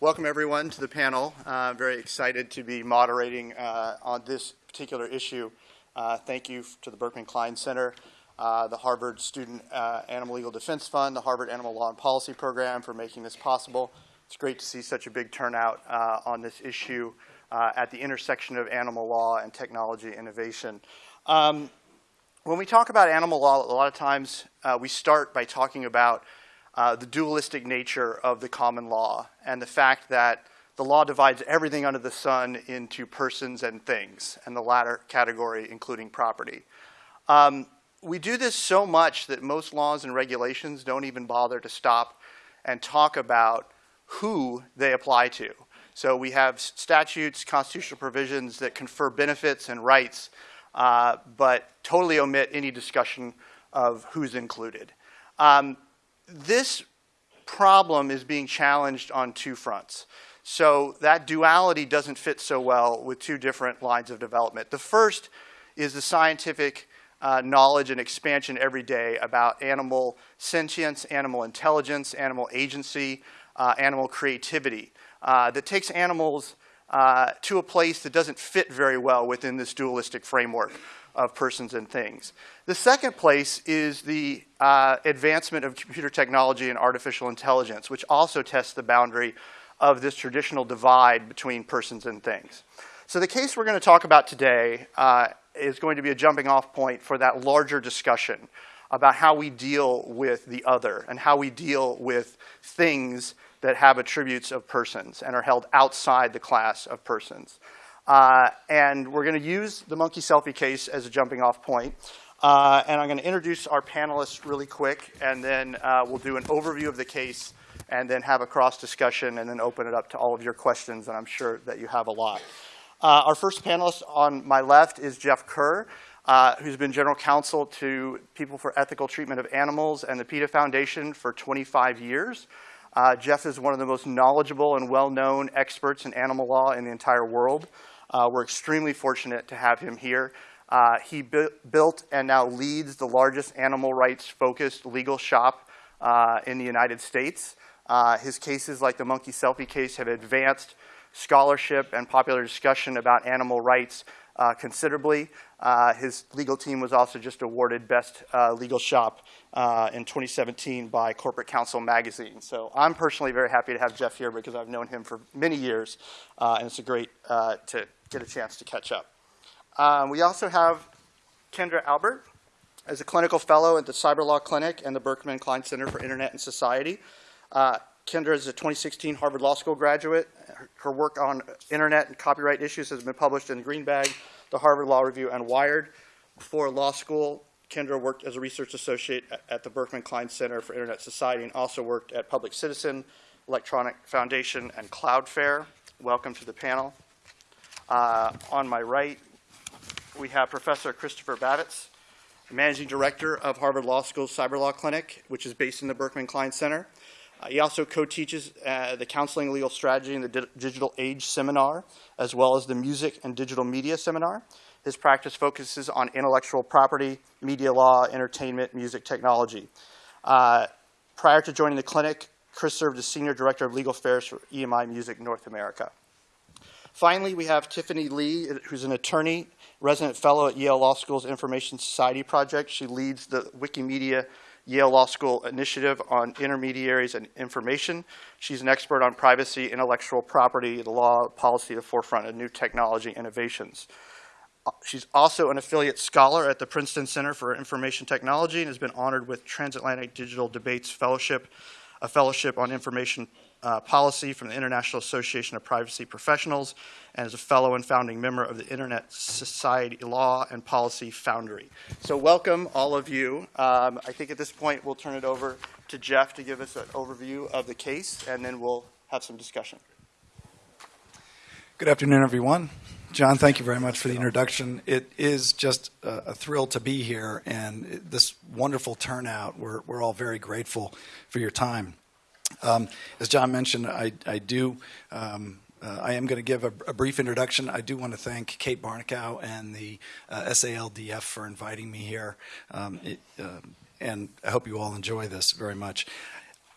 welcome everyone to the panel. Uh, very excited to be moderating uh, on this particular issue. Uh, thank you to the Berkman Klein Center, uh, the Harvard Student uh, Animal Legal Defense Fund, the Harvard Animal Law and Policy Program for making this possible. It's great to see such a big turnout uh, on this issue at the intersection of animal law and technology innovation. Um, when we talk about animal law, a lot of times we start by talking about uh, the dualistic nature of the common law and the fact that the law divides everything under the sun into persons and things, and the latter category including property. Um, we do this so much that most laws and regulations don't even bother to stop and talk about who they apply to. So we have statutes, constitutional provisions that confer benefits and rights, uh, but totally omit any discussion of who's included. Um, this problem is being challenged on two fronts. So that duality doesn't fit so well with two different lines of development. The first is the scientific uh, knowledge and expansion every day about animal sentience, animal intelligence, animal agency, uh, animal creativity uh, that takes animals uh, to a place that doesn't fit very well within this dualistic framework of persons and things. The second place is the uh, advancement of computer technology and artificial intelligence, which also tests the boundary of this traditional divide between persons and things. So the case we're going to talk about today uh, is going to be a jumping off point for that larger discussion about how we deal with the other and how we deal with things that have attributes of persons and are held outside the class of persons. Uh, and we're going to use the monkey selfie case as a jumping off point. Uh, and I'm going to introduce our panelists really quick, and then uh, we'll do an overview of the case, and then have a cross discussion, and then open it up to all of your questions, and I'm sure that you have a lot. Uh, our first panelist on my left is Jeff Kerr, uh, who's been general counsel to People for Ethical Treatment of Animals and the PETA Foundation for 25 years. Uh, Jeff is one of the most knowledgeable and well-known experts in animal law in the entire world. Uh, we're extremely fortunate to have him here. Uh, he bu built and now leads the largest animal rights focused legal shop uh, in the United States. Uh, his cases, like the monkey selfie case, have advanced scholarship and popular discussion about animal rights uh, considerably. Uh, his legal team was also just awarded Best Legal Shop in 2017 by Corporate Counsel magazine. So I'm personally very happy to have Jeff here because I've known him for many years, and it's a great to get a chance to catch up. Um, we also have Kendra Albert as a clinical fellow at the Cyber Law Clinic and the Berkman Klein Center for Internet and Society. Uh, Kendra is a 2016 Harvard Law School graduate. Her, her, work on internet and copyright issues has been published in Green Bag, the Harvard Law Review, and Wired. Before law school, Kendra worked as a research associate at, at the Berkman Klein Center for Internet Society and also worked at Public Citizen, Electronic Foundation, and Cloudflare. Welcome to the panel. Uh, on my right, we have Professor Christopher Bavitz, Managing Director of Harvard Law School's Cyber Law Clinic, which is based in the Berkman Klein Center. Uh, he also co-teaches uh, the Counseling Legal Strategy and the Di Digital Age Seminar, as well as the Music and Digital Media Seminar. His practice focuses on intellectual property, media law, entertainment, music technology. Uh, prior to joining the clinic, Chris served as Senior Director of Legal Affairs for EMI Music North America. Finally, we have Tiffany Li, who's an attorney, resident fellow at Yale Law School's Information Society Project. She leads the Wikimedia Yale Law School initiative on intermediaries and information. She's an expert on privacy, intellectual property, the law, policy, the forefront of new technology innovations. Uh, she's also an affiliate scholar at the Princeton Center for Information Technology and has been honored with Transatlantic Digital Debates Fellowship, a fellowship on information uh, policy from the International Association of Privacy Professionals and is a fellow and founding member of the Internet Society Law and Policy Foundry. So welcome all of you. Um, I think at this point we'll turn it over to Jeff to give us an overview of the case and then we'll have some discussion. Good afternoon, everyone. John, thank you very much for the introduction. It is just a, a thrill to be here and this wonderful turnout. We're, we're all very grateful for your time. Um, as John mentioned, I, I do. Um, uh, I am going to give a, a, brief introduction. I do want to thank Kate Barnicow and the uh, SALDF for inviting me here, um, it, uh, and I hope you all enjoy this very much.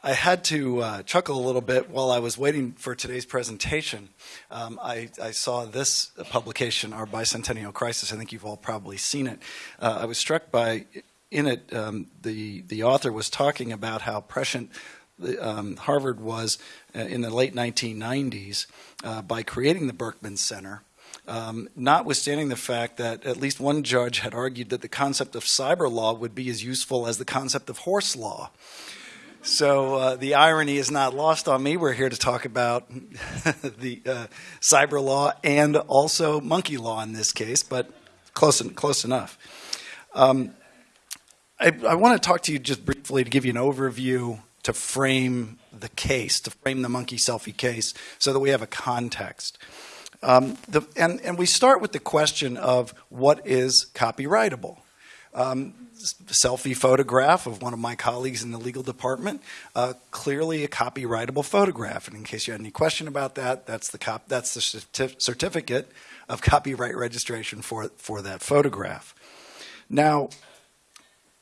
I had to uh, chuckle a little bit while I was waiting for today's presentation. Um, I, I, saw this publication, Our Bicentennial Crisis. I think you've all probably seen it. Uh, I was struck by, in it, um, the, the author was talking about how prescient um, Harvard was uh, in the late 1990s uh, by creating the Berkman Center. Um, notwithstanding the fact that at least one judge had argued that the concept of cyber law would be as useful as the concept of horse law. So uh, the irony is not lost on me. We're here to talk about the uh, cyber law and also monkey law in this case, but close, close enough. Um, I, I want to talk to you just briefly to give you an overview to frame the case, to frame the monkey selfie case, so that we have a context. Um, the, and, and we start with the question of what is copyrightable. Um, selfie photograph of one of my colleagues in the legal department, uh, clearly a copyrightable photograph. And in case you had any question about that, that's the, cop that's the certif certificate of copyright registration for, for that photograph. Now,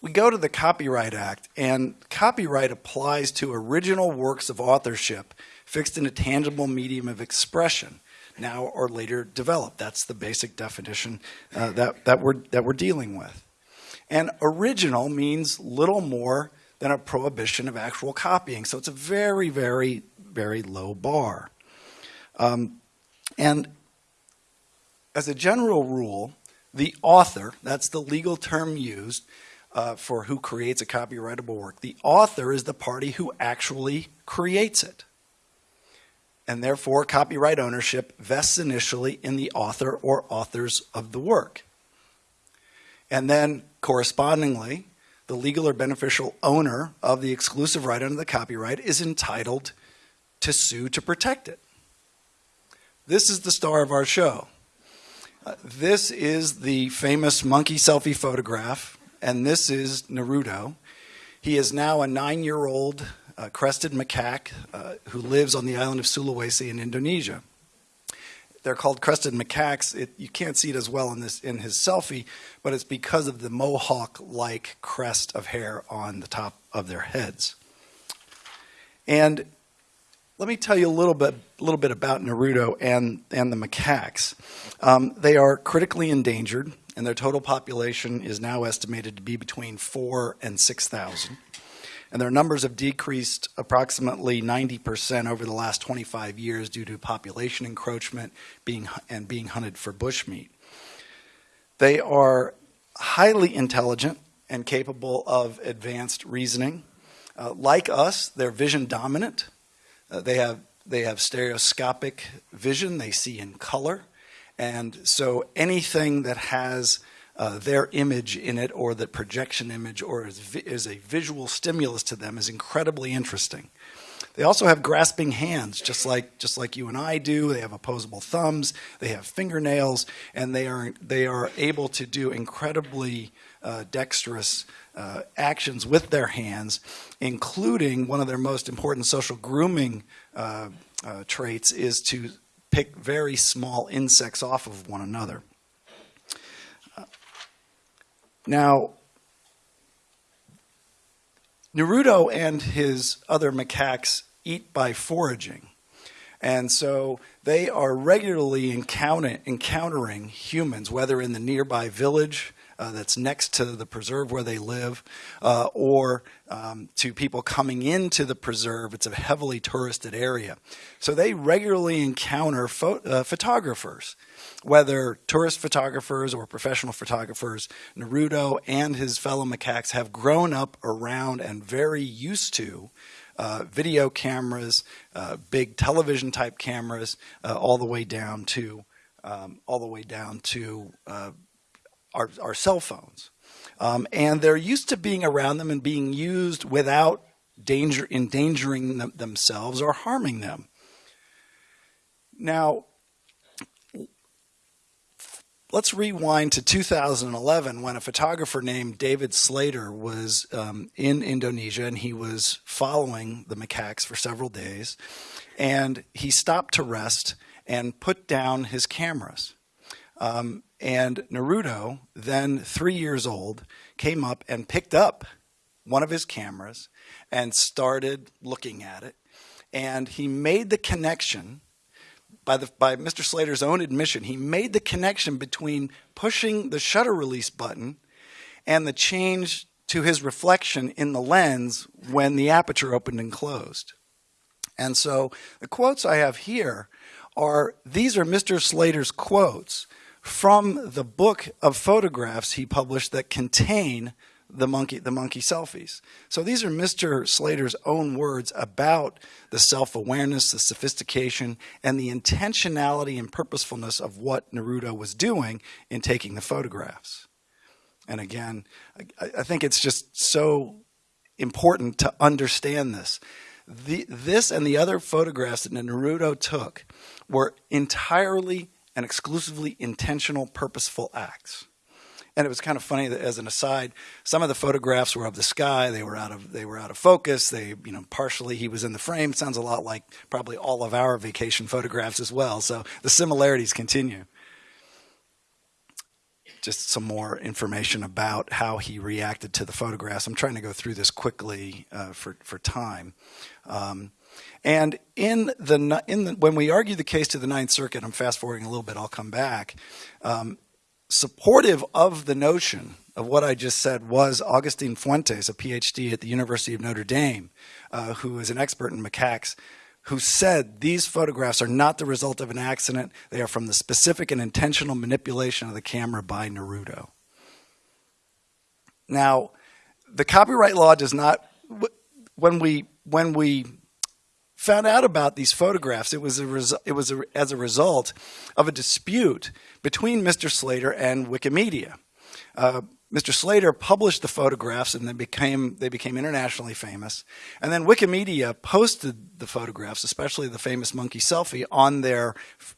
we go to the Copyright Act, and copyright applies to original works of authorship fixed in a tangible medium of expression, now or later developed. That's the basic definition uh, that, that, we're, that we're dealing with. And original means little more than a prohibition of actual copying. So it's a very, very, very low bar. Um, and as a general rule, the author, that's the legal term used uh, for who creates a copyrightable work, the author is the party who actually creates it. And therefore, copyright ownership vests initially in the author or authors of the work. And then correspondingly, the legal or beneficial owner of the exclusive right under the copyright is entitled to sue to protect it. This is the star of our show. Uh, this is the famous monkey selfie photograph, and this is Naruto. He is now a nine-year-old uh, crested macaque uh, who lives on the island of Sulawesi in Indonesia they're called crested macaques. It, you can't see it as well in this in his selfie, but it's because of the mohawk-like crest of hair on the top of their heads. And let me tell you a little bit, a little bit about Naruto and, and the macaques. Um, they are critically endangered, and their total population is now estimated to be between four and 6,000 and their numbers have decreased approximately 90% over the last 25 years due to population encroachment being, and being hunted for bushmeat. They are highly intelligent and capable of advanced reasoning. Uh, like us, they're vision dominant. Uh, they have they have stereoscopic vision. They see in color, and so anything that has uh, their image in it or the projection image or is, is a visual stimulus to them is incredibly interesting. They also have grasping hands, just like just like you and I do. They have opposable thumbs. They have fingernails, and they are they are able to do incredibly uh, dexterous uh, actions with their hands, including one of their most important social grooming uh, uh traits is to pick very small insects off of one another. Uh, now, Naruto and his other macaques eat by foraging. And so they are regularly encounter, encountering humans, whether in the nearby village uh, that's next to the preserve where they live, uh, or um, to people coming into the preserve. It's a heavily touristed area. So they regularly encounter uh, photographers whether tourist photographers or professional photographers, Naruto and his fellow macaques have grown up around and very used to uh, video cameras, uh, big television type cameras, uh, all the way down to um, all the way down to uh, our, our cell phones. Um, and they're used to being around them and being used without danger endangering them, themselves or harming them. Now, let's rewind to 2011 when a photographer named David Slater was um, in Indonesia and he was following the macaques for several days. And he stopped to rest and put down his cameras. Um, and Naruto, then three years old, came up and picked up one of his cameras and started looking at it. And he made the connection by, the, by Mr. Slater's own admission, he made the connection between pushing the shutter release button and the change to his reflection in the lens when the aperture opened and closed. And so the quotes I have here are these are Mr. Slater's quotes from the book of photographs he published that contain the monkey the monkey selfies. So these are Mr. Slater's own words about the self-awareness, the sophistication, and the intentionality and purposefulness of what Naruto was doing in taking the photographs. And again, I, I think it's just so important to understand this. The, this and the other photographs that Naruto took were entirely and exclusively intentional, purposeful acts. And it was kind of funny that, as an aside, some of the photographs were of the sky. They were out of they were out of focus. They, you know, partially he was in the frame. Sounds a lot like probably all of our vacation photographs as well. So the similarities continue. Just some more information about how he reacted to the photographs. I'm trying to go through this quickly uh, for for time. Um, and in the in the, when we argue the case to the Ninth Circuit, I'm fast forwarding a little bit. I'll come back. Um, supportive of the notion of what I just said was Augustine Fuentes, a PhD at the University of Notre Dame, uh, who is an expert in macaques, who said these photographs are not the result of an accident. They are from the specific and intentional manipulation of the camera by Naruto. Now, the copyright law does not, when we, when we found out about these photographs, it was, a it was a, as a result of a dispute between Mr. Slater and Wikimedia. Uh, Mr. Slater published the photographs and they became, they became internationally famous. And then Wikimedia posted the photographs, especially the famous monkey selfie, on their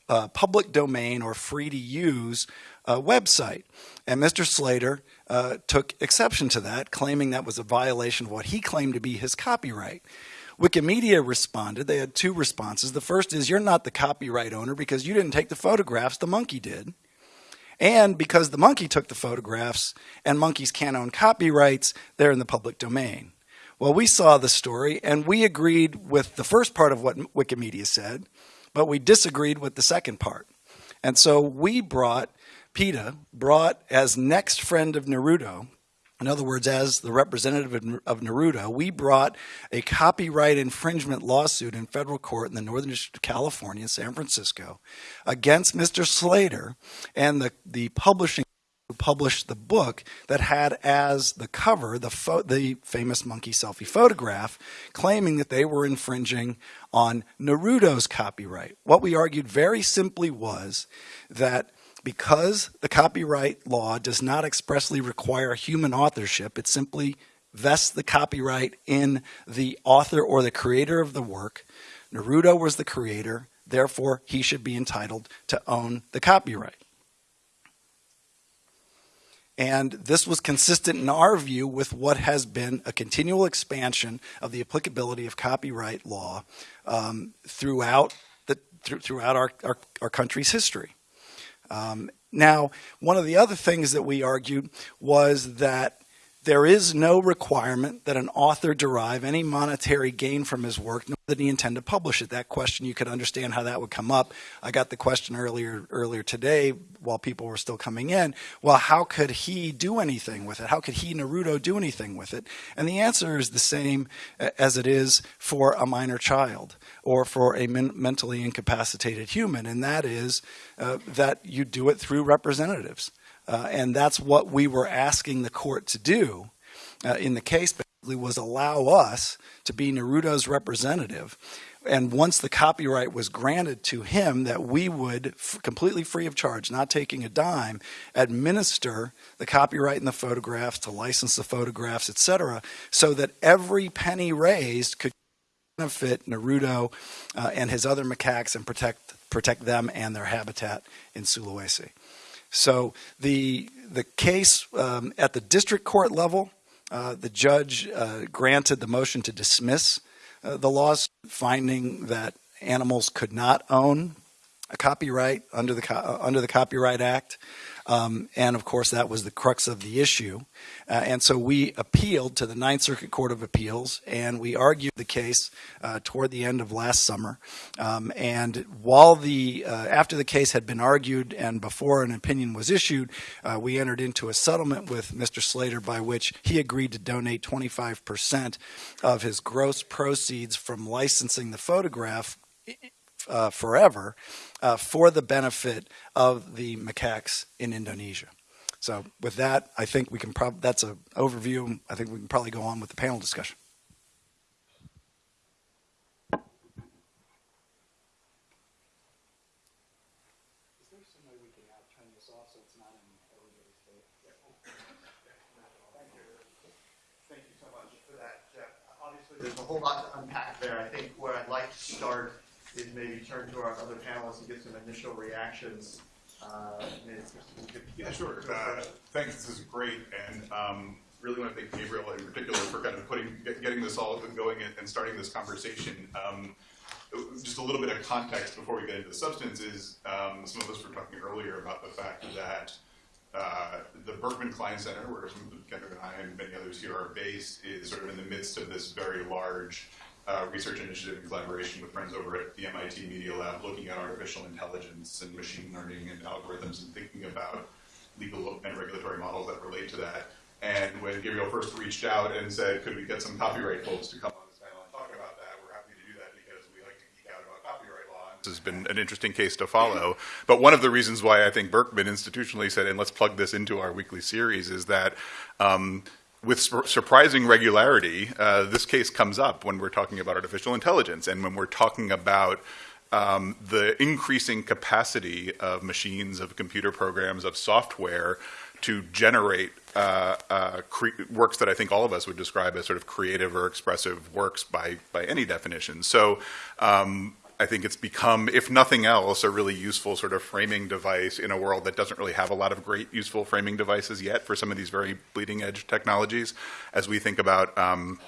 uh, public domain or free to use uh, website. And Mr. Slater uh, took exception to that, claiming that was a violation of what he claimed to be his copyright. Wikimedia responded. They had two responses. The first is you're not the copyright owner because you didn't take the photographs, the monkey did. And because the monkey took the photographs and monkeys can't own copyrights, they're in the public domain. Well, we saw the story and we agreed with the first part of what Wikimedia said, but we disagreed with the second part. And so we brought, PETA brought as next friend of Naruto, in other words, as the representative of Naruto, we brought a copyright infringement lawsuit in federal court in the Northern District of California, San Francisco, against Mr. Slater and the, the publishing who published the book that had as the cover the, the famous monkey selfie photograph, claiming that they were infringing on Naruto's copyright. What we argued very simply was that because the copyright law does not expressly require human authorship, it simply vests the copyright in the author or the creator of the work. Naruto was the creator, therefore he should be entitled to own the copyright. And this was consistent in our view with what has been a continual expansion of the applicability of copyright law um, throughout, the, th throughout our, our, our country's history. Um, now, one of the other things that we argued was that there is no requirement that an author derive any monetary gain from his work, nor that he intend to publish it. That question, you could understand how that would come up. I got the question earlier earlier today while people were still coming in. Well, how could he do anything with it? How could he, Naruto, do anything with it? And the answer is the same as it is for a minor child or for a men mentally incapacitated human, and that is uh, that you do it through representatives. Uh, and that's what we were asking the court to do uh, in the case basically was allow us to be Naruto's representative. And once the copyright was granted to him, that we would, completely free of charge, not taking a dime, administer the copyright in the photographs, to license the photographs, etc., so that every penny raised could benefit Naruto uh, and his other macaques and protect protect them and their habitat in Sulawesi. So the the case um, at the district court level, uh, the judge uh, granted the motion to dismiss uh, the laws, finding that animals could not own a copyright under the uh, under the Copyright Act, um, and of course that was the crux of the issue. Uh, and so we appealed to the Ninth Circuit Court of Appeals, and we argued the case uh, toward the end of last summer. Um, and while the uh, after the case had been argued and before an opinion was issued, uh, we entered into a settlement with Mr. Slater by which he agreed to donate 25 percent of his gross proceeds from licensing the photograph uh, forever uh, for the benefit of the macaques in Indonesia. So with that, I think we can probably, that's an overview. I think we can probably go on with the panel discussion. There's a whole lot to unpack there. I think where I'd like to start is maybe turn to our other panelists and get some initial reactions. Uh, maybe Kristen, you could- Yeah, sure. Uh, Thanks, this is great, and um, really want to thank Gabriel in particular for kind of putting, get- getting this all going and and starting this conversation. Um, Just a little bit of context before we get into the substance is, um, some of us were talking earlier about the fact that uh, the Berkman Klein Center, where some of Kendra and I and many others here are based, is sort of in the midst of this very large uh, research initiative in collaboration with friends over at the MIT Media Lab, looking at artificial intelligence and machine learning and algorithms and thinking about legal and regulatory models that relate to that. And when Gabriel first reached out and said, could we get some copyright folks to come on this panel and talk about that, we're happy to do that because we like to geek out about copyright law. This has been an interesting case to follow. But one of the reasons why I think Berkman institutionally said, and let's plug this into our weekly series, is that um, with sur- surprising regularity, uh, this case comes up when we're talking about artificial intelligence and when we're talking about um, the increasing capacity of machines, of computer programs, of software to generate uh, uh, works that I think all of us would describe as sort of creative or expressive works by by any definition. So. Um, I think it's become, if nothing else, a really useful sort of framing device in a world that doesn't really have a lot of great useful framing devices yet for some of these very bleeding edge technologies. As we think about um,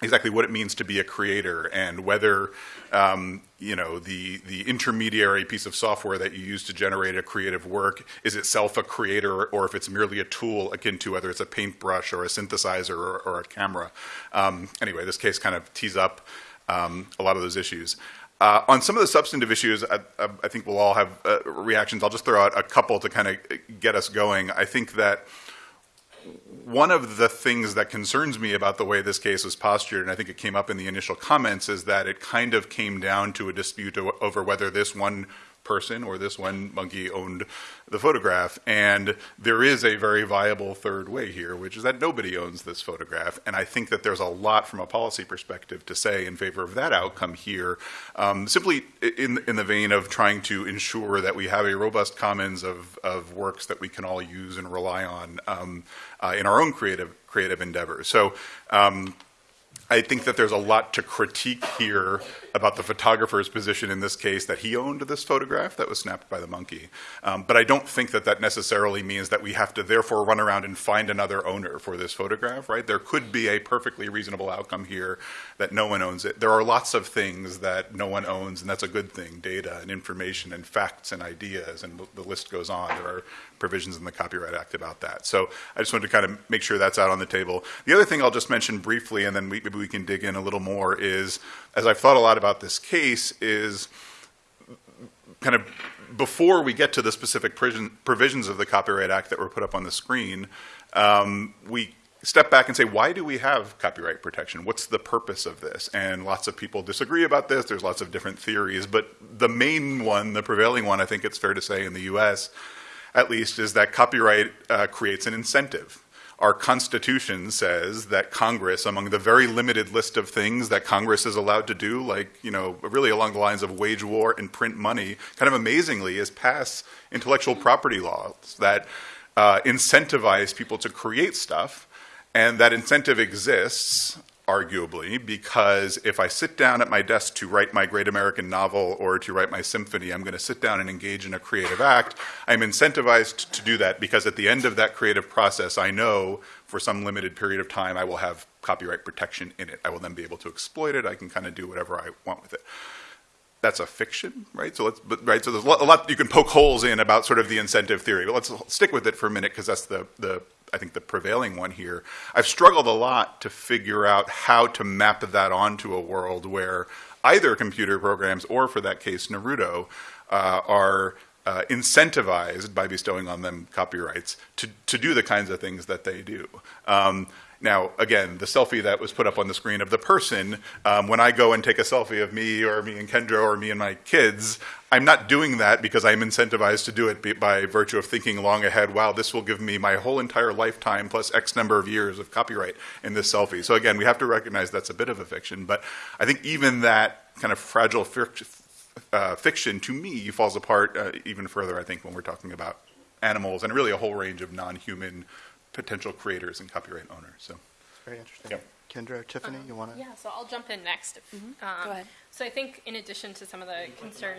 exactly what it means to be a creator and whether um, you know the the intermediary piece of software that you use to generate a creative work is itself a creator or if it's merely a tool akin to whether it's a paintbrush or a synthesizer or, or a camera. Um, anyway, this case kind of tees up um, a lot of those issues. Uh, on some of the substantive issues, I, I, think we'll all have uh, reactions. I'll just throw out a couple to kind of get us going. I think that one of the things that concerns me about the way this case was postured, and I think it came up in the initial comments, is that it kind of came down to a dispute over whether this one person or this one monkey owned the photograph. And there is a very viable third way here, which is that nobody owns this photograph. And I think that there's a lot from a policy perspective to say in favor of that outcome here, um, simply in, in the vein of trying to ensure that we have a robust commons of, of works that we can all use and rely on um, uh, in our own creative creative endeavors. So. Um, I think that there's a lot to critique here about the photographer's position in this case that he owned this photograph that was snapped by the monkey. Um, but I don't think that that necessarily means that we have to therefore run around and find another owner for this photograph, right? There could be a perfectly reasonable outcome here that no one owns it. There are lots of things that no one owns, and that's a good thing data and information and facts and ideas, and the list goes on. There are provisions in the Copyright Act about that. So I just wanted to kind of make sure that's out on the table. The other thing I'll just mention briefly, and then we, maybe we can dig in a little more, is as I've thought a lot about this case, is kind of before we get to the specific provision, provisions of the Copyright Act that were put up on the screen, um, we step back and say, why do we have copyright protection? What's the purpose of this? And lots of people disagree about this. There's lots of different theories, but the main one, the prevailing one, I think it's fair to say in the U.S. at least, is that copyright uh, creates an incentive. Our Constitution says that Congress, among the very limited list of things that Congress is allowed to do, like, you know, really along the lines of wage war and print money, kind of amazingly, is pass intellectual property laws that uh, incentivize people to create stuff. And that incentive exists, arguably, because if I sit down at my desk to write my great American novel or to write my symphony, I'm going to sit down and engage in a creative act. I'm incentivized to do that because at the end of that creative process, I know for some limited period of time I will have copyright protection in it. I will then be able to exploit it. I can kind of do whatever I want with it. that's a fiction, right? So let's, but, right, so there's a lot, you can poke holes in about sort of the incentive theory, but let's stick with it for a minute because that's the, the, I think the prevailing one here. I've struggled a lot to figure out how to map that onto a world where either computer programs or, for that case, Naruto, uh, are uh, incentivized by bestowing on them copyrights to, to do the kinds of things that they do. Um, now, again, the selfie that was put up on the screen of the person, um, when I go and take a selfie of me or me and Kendra or me and my kids, I'm not doing that because I'm incentivized to do it by virtue of thinking long ahead, wow, this will give me my whole entire lifetime plus X number of years of copyright in this selfie. So again, we have to recognize that's a bit of a fiction, but I think even that kind of fragile uh, fiction, to me, falls apart uh, even further, I think, when we're talking about animals and really a whole range of non-human potential creators and copyright owners. So, Very interesting. Yep. Kendra or Tiffany, you want to? Yeah, so I'll jump in next. Um, Go ahead. So I think in addition to some of the concern.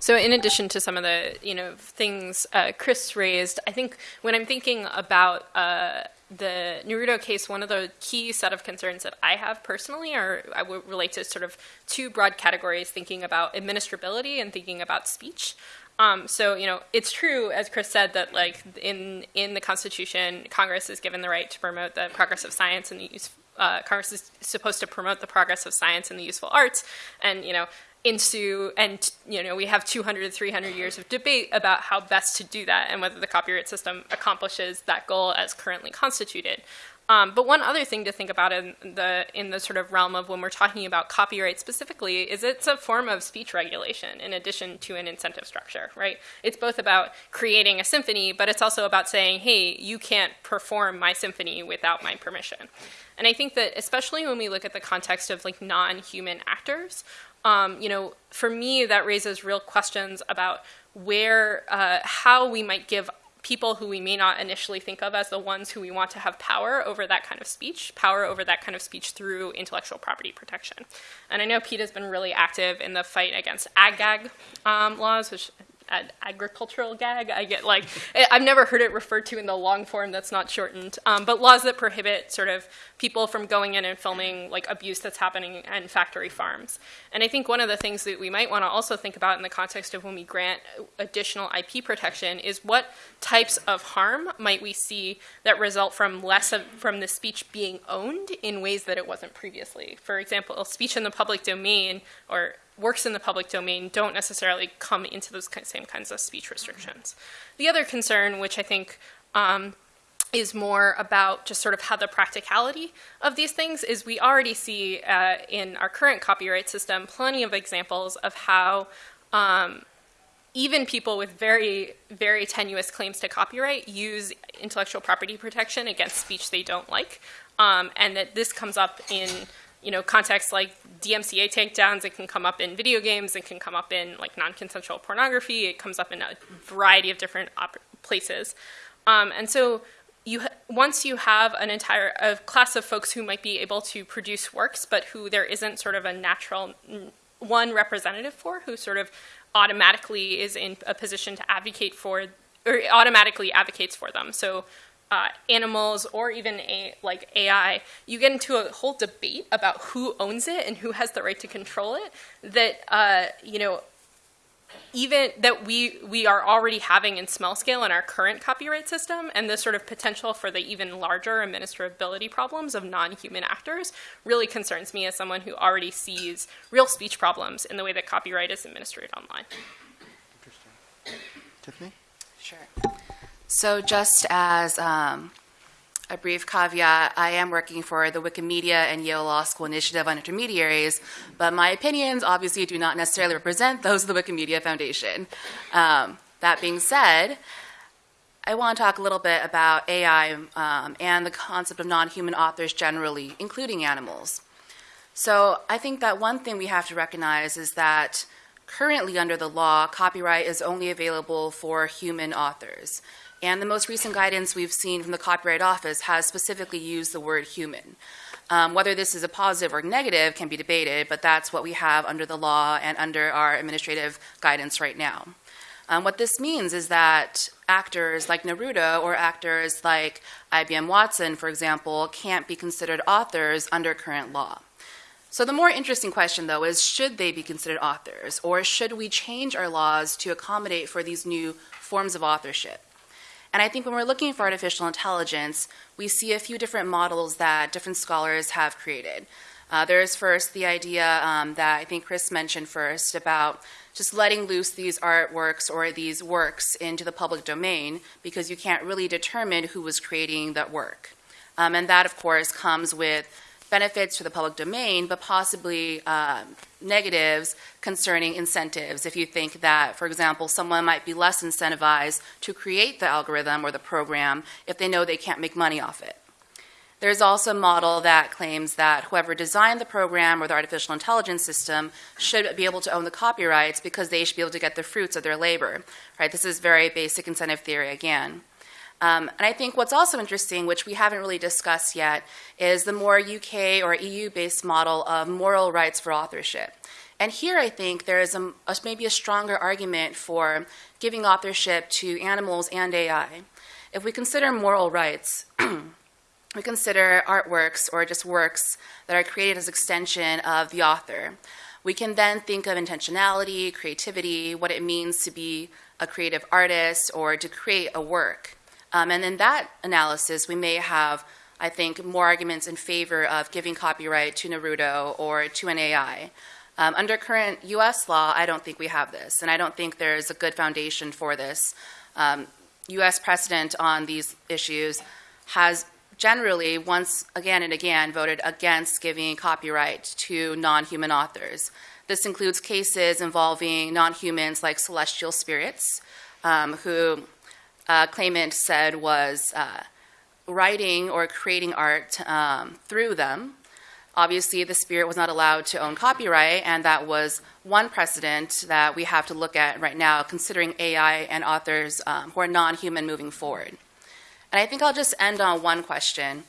So in addition to some of the you know things uh, Chris raised, I think when I'm thinking about uh, the Naruto case, one of the key set of concerns that I have personally are I would relate to sort of two broad categories: thinking about administrability and thinking about speech. Um, so you know, it's true, as Chris said, that like in in the Constitution, Congress is given the right to promote the progress of science and the use. Uh, Congress is supposed to promote the progress of science and the useful arts, and you know, into and you know we have 200 to 300 years of debate about how best to do that and whether the copyright system accomplishes that goal as currently constituted um, but one other thing to think about in the in the sort of realm of when we're talking about copyright specifically is it's a form of speech regulation in addition to an incentive structure, right? It's both about creating a symphony, but it's also about saying, hey, you can't perform my symphony without my permission. And I think that especially when we look at the context of like non-human actors, um, you know, for me that raises real questions about where, uh, how we might give people who we may not initially think of as the ones who we want to have power over that kind of speech, power over that kind of speech through intellectual property protection. And I know PETA has been really active in the fight against ag-gag um, laws, which an agricultural gag. I get like I've never heard it referred to in the long form that's not shortened. Um, but laws that prohibit sort of people from going in and filming like abuse that's happening in factory farms. And I think one of the things that we might want to also think about in the context of when we grant additional IP protection is what types of harm might we see that result from less of from the speech being owned in ways that it wasn't previously. For example, speech in the public domain or works in the public domain don't necessarily come into those same kinds of speech restrictions. The other concern, which I think um, is more about just sort of how the practicality of these things is we already see uh, in our current copyright system plenty of examples of how um, even people with very, very tenuous claims to copyright use intellectual property protection against speech they don't like. Um, and that this comes up in you know, contexts like DMCA takedowns, it can come up in video games, it can come up in like non-consensual pornography, it comes up in a variety of different places. Um, and so you once you have an entire a class of folks who might be able to produce works, but who there isn't sort of a natural one representative for, who sort of automatically is in a position to advocate for, or automatically advocates for them. So uh, animals or even a, like AI, you get into a whole debate about who owns it and who has the right to control it. That uh, you know, even that we we are already having in small scale in our current copyright system, and the sort of potential for the even larger administrability problems of non-human actors really concerns me as someone who already sees real speech problems in the way that copyright is administered online. Interesting. Tiffany? Sure. So just as um, a brief caveat, I am working for the Wikimedia and Yale Law School Initiative on Intermediaries, but my opinions obviously do not necessarily represent those of the Wikimedia Foundation. Um, that being said, I want to talk a little bit about AI um, and the concept of non-human authors generally, including animals. So I think that one thing we have to recognize is that currently under the law, copyright is only available for human authors. And the most recent guidance we've seen from the Copyright Office has specifically used the word human. Um, whether this is a positive or negative can be debated, but that's what we have under the law and under our administrative guidance right now. Um, what this means is that actors like Naruto or actors like IBM Watson, for example, can't be considered authors under current law. So the more interesting question, though, is should they be considered authors, or should we change our laws to accommodate for these new forms of authorship? And I think when we're looking for artificial intelligence, we see a few different models that different scholars have created. Uh, there's first the idea um, that I think Chris mentioned first about just letting loose these artworks or these works into the public domain because you can't really determine who was creating that work. Um, and that, of course, comes with benefits to the public domain, but possibly uh, negatives concerning incentives. If you think that, for example, someone might be less incentivized to create the algorithm or the program if they know they can't make money off it. There's also a model that claims that whoever designed the program or the artificial intelligence system should be able to own the copyrights because they should be able to get the fruits of their labor. Right? This is very basic incentive theory again. Um, and I think what's also interesting, which we haven't really discussed yet, is the more UK or EU based model of moral rights for authorship. And here I think there is a, a, maybe a stronger argument for giving authorship to animals and AI. If we consider moral rights, we consider artworks or just works that are created as extension of the author. We can then think of intentionality, creativity, what it means to be a creative artist or to create a work. Um, and in that analysis, we may have, I think, more arguments in favor of giving copyright to Naruto or to an AI. Um, under current US law, I don't think we have this, and I don't think there's a good foundation for this. Um, US precedent on these issues has generally, once again and again, voted against giving copyright to non human authors. This includes cases involving non humans like celestial spirits, um, who uh, claimant said was uh, writing or creating art um, through them. Obviously, the spirit was not allowed to own copyright, and that was one precedent that we have to look at right now, considering AI and authors um, who are non human moving forward. And I think I'll just end on one question,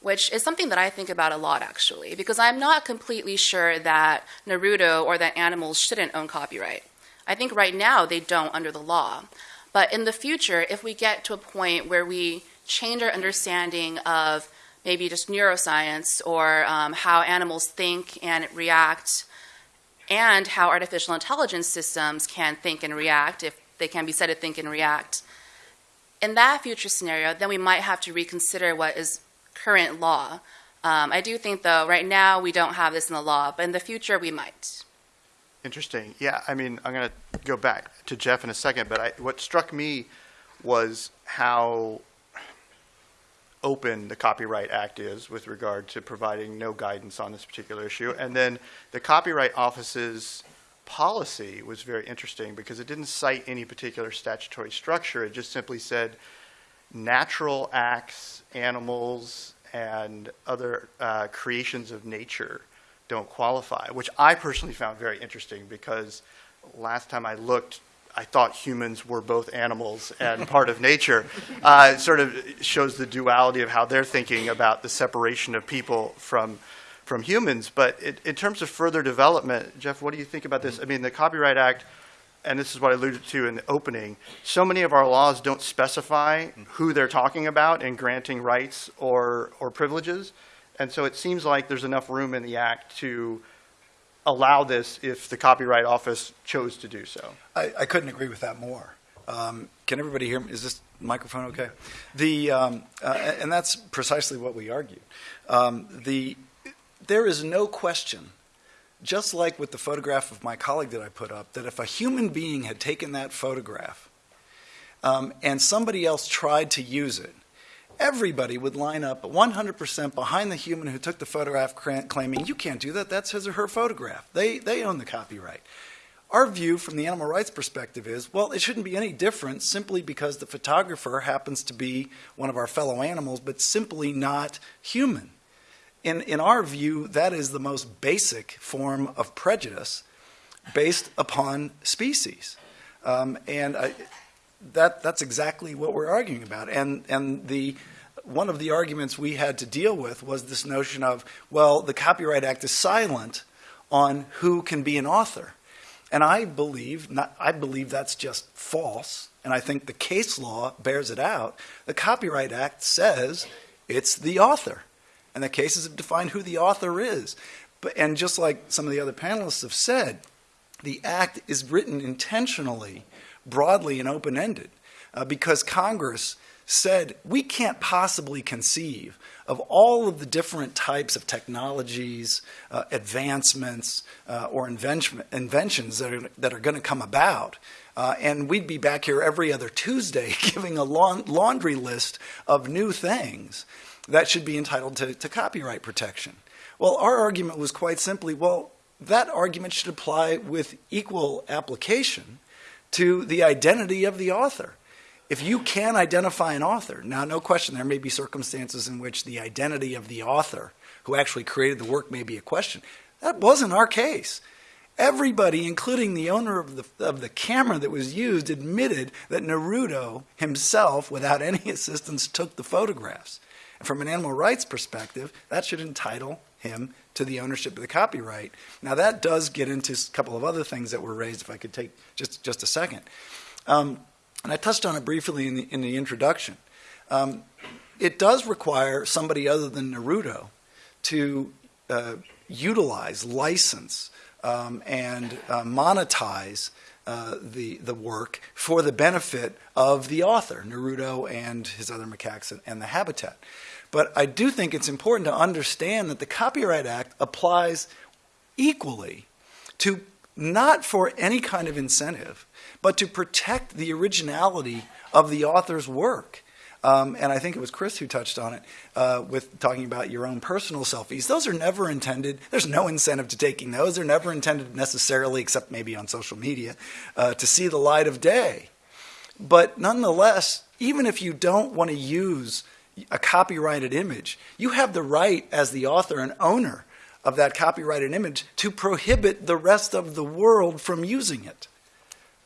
which is something that I think about a lot actually, because I'm not completely sure that Naruto or that animals shouldn't own copyright. I think right now they don't under the law. But in the future, if we get to a point where we change our understanding of maybe just neuroscience or um, how animals think and react, and how artificial intelligence systems can think and react, if they can be said to think and react, in that future scenario, then we might have to reconsider what is current law. Um, I do think, though, right now we don't have this in the law, but in the future we might. Interesting. Yeah, I mean, I'm going to go back to Jeff in a second, but I, what struck me was how open the Copyright Act is with regard to providing no guidance on this particular issue. And then the Copyright Office's policy was very interesting because it didn't cite any particular statutory structure. It just simply said natural acts, animals, and other uh, creations of nature don't qualify, which I personally found very interesting because last time I looked, I thought humans were both animals and part of nature. Uh, it sort of shows the duality of how they're thinking about the separation of people from from humans. But it, in terms of further development, Jeff, what do you think about this? I mean, the Copyright Act, and this is what I alluded to in the opening, so many of our laws don't specify who they're talking about in granting rights or, or privileges. And so it seems like there's enough room in the Act to allow this if the Copyright Office chose to do so. I, I couldn't agree with that more. Um, can everybody hear me? Is this microphone okay? The, um, uh, and that's precisely what we argued. Um, the, there is no question, just like with the photograph of my colleague that I put up, that if a human being had taken that photograph um, and somebody else tried to use it, everybody would line up 100% behind the human who took the photograph, claiming, You can't do that, that's his or her photograph. They, they own the copyright. Our view from the animal rights perspective is well, it shouldn't be any different simply because the photographer happens to be one of our fellow animals, but simply not human. In, in our view, that is the most basic form of prejudice based upon species. Um, and I, that, that's exactly what we're arguing about. And, and the, one of the arguments we had to deal with was this notion of, well, the Copyright Act is silent on who can be an author. And I believe, not, I believe that's just false, and I think the case law bears it out. The Copyright Act says it's the author, and the cases have defined who the author is. But, and just like some of the other panelists have said, the act is written intentionally, broadly and open-ended, uh, because Congress said we can't possibly conceive of all of the different types of technologies, uh, advancements, uh, or invention, inventions that are, that are going to come about. Uh, and we'd be back here every other Tuesday giving a laun- laundry list of new things that should be entitled to, to copyright protection. Well, our argument was quite simply well, that argument should apply with equal application to the identity of the author. If you can identify an author, now, no question, there may be circumstances in which the identity of the author who actually created the work may be a question. That wasn't our case. Everybody, including the owner of the, of the camera that was used, admitted that Naruto himself, without any assistance, took the photographs. And from an animal rights perspective, that should entitle him to the ownership of the copyright. Now, that does get into a couple of other things that were raised, if I could take just, just a second. Um, and I touched on it briefly in the, in the introduction. Um, it does require somebody other than Naruto to uh, utilize, license, um, and uh, monetize uh, the the work for the benefit of the author, Naruto and his other macaques and, and the habitat. But I do think it's important to understand that the Copyright Act applies equally to not for any kind of incentive, but to protect the originality of the author's work. Um, and I think it was Chris who touched on it uh, with talking about your own personal selfies. Those are never intended. There's no incentive to taking those. They're never intended necessarily, except maybe on social media, uh, to see the light of day. But nonetheless, even if you don't want to use a copyrighted image, you have the right as the author and owner of that copyrighted image to prohibit the rest of the world from using it.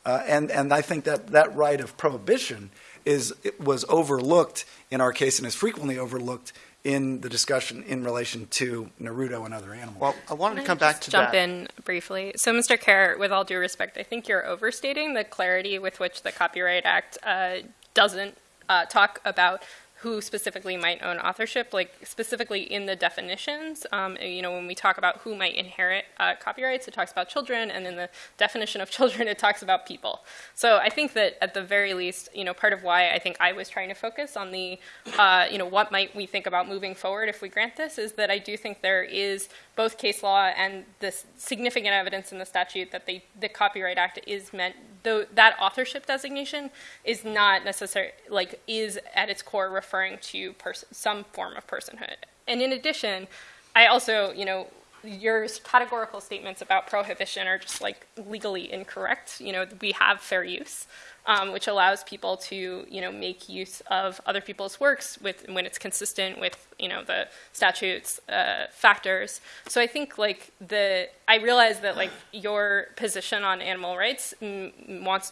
Uh, and, and I think that that right of prohibition is it was overlooked in our case and is frequently overlooked in the discussion in relation to Naruto and other animals. Well, I wanted Can to I come back just to jump that. in briefly. So, Mr. Kerr, with all due respect, I think you're overstating the clarity with which the Copyright Act uh, doesn't uh, talk about who specifically might own authorship, like specifically in the definitions. Um, you know, when we talk about who might inherit uh, copyrights, it talks about children, and in the definition of children, it talks about people. So I think that at the very least, you know, part of why I think I was trying to focus on the, uh, you know, what might we think about moving forward if we grant this is that I do think there is both case law and this significant evidence in the statute that they, the Copyright Act is meant, that authorship designation is not necessary, like is at its core referring to some form of personhood. And in addition, I also, you know, your categorical statements about prohibition are just like legally incorrect. You know, we have fair use, um, which allows people to, you know, make use of other people's works with when it's consistent with, you know, the statutes uh, factors. So I think like the I realize that like your position on animal rights wants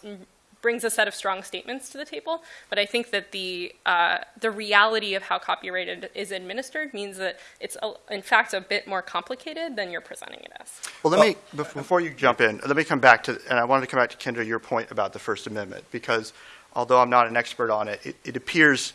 brings a set of strong statements to the table. But I think that the uh, the reality of how copyrighted is administered means that it's a, in fact a bit more complicated than you're presenting it as. Well, let me, bef- before you jump in, let me come back to, and I wanted to come back to Kendra, your point about the First Amendment, because although I'm not an expert on it, it, it appears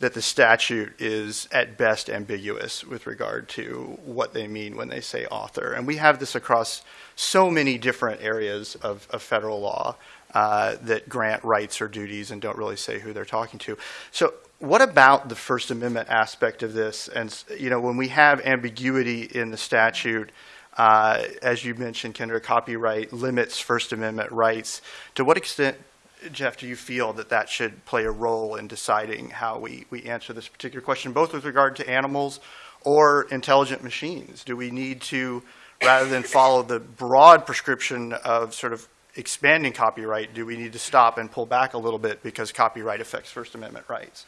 that the statute is at best ambiguous with regard to what they mean when they say author. And we have this across so many different areas of, of federal law uh, that grant rights or duties and don't really say who they're talking to. So what about the First Amendment aspect of this? And, you know, when we have ambiguity in the statute, uh, as you mentioned, Kendra, copyright limits First Amendment rights. To what extent, Jeff, do you feel that that should play a role in deciding how we, we answer this particular question, both with regard to animals or intelligent machines? Do we need to, rather than follow the broad prescription of sort of expanding copyright, do we need to stop and pull back a little bit because copyright affects First Amendment rights?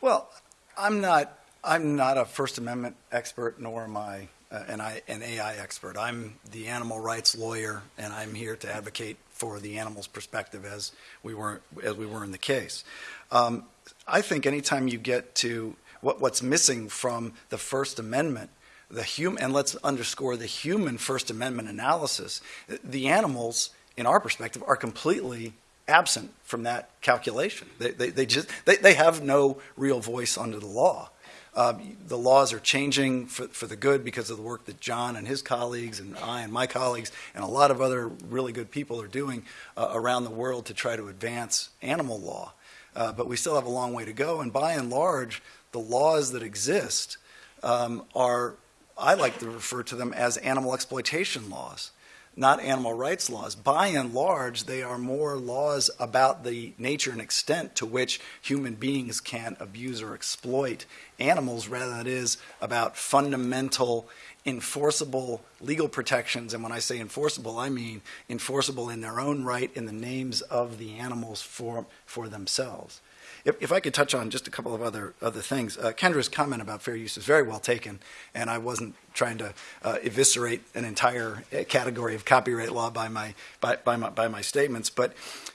Well, I'm not, I'm not a First Amendment expert, nor am I uh, an, I, an AI expert. I'm the animal rights lawyer, and I'm here to advocate for the animal's perspective as we were, as we were in the case. Um, I think anytime you get to what, what's missing from the First Amendment, the human, and let's underscore the human First Amendment analysis, the animals, in our perspective, are completely absent from that calculation. They, they, they just they, they have no real voice under the law. Um, the laws are changing for, for the good because of the work that John and his colleagues and I and my colleagues and a lot of other really good people are doing uh, around the world to try to advance animal law. Uh, but we still have a long way to go. And by and large, the laws that exist um, are, I like to refer to them as animal exploitation laws, not animal rights laws. By and large, they are more laws about the nature and extent to which human beings can abuse or exploit animals rather than it is about fundamental enforceable legal protections. And when I say enforceable, I mean enforceable in their own right in the names of the animals for, for themselves. If, if I could touch on just a couple of other, other things, uh, Kendra's comment about fair use is very well taken, and I wasn't trying to uh, eviscerate an entire uh, category of copyright law by my, by, by, my, by my statements. But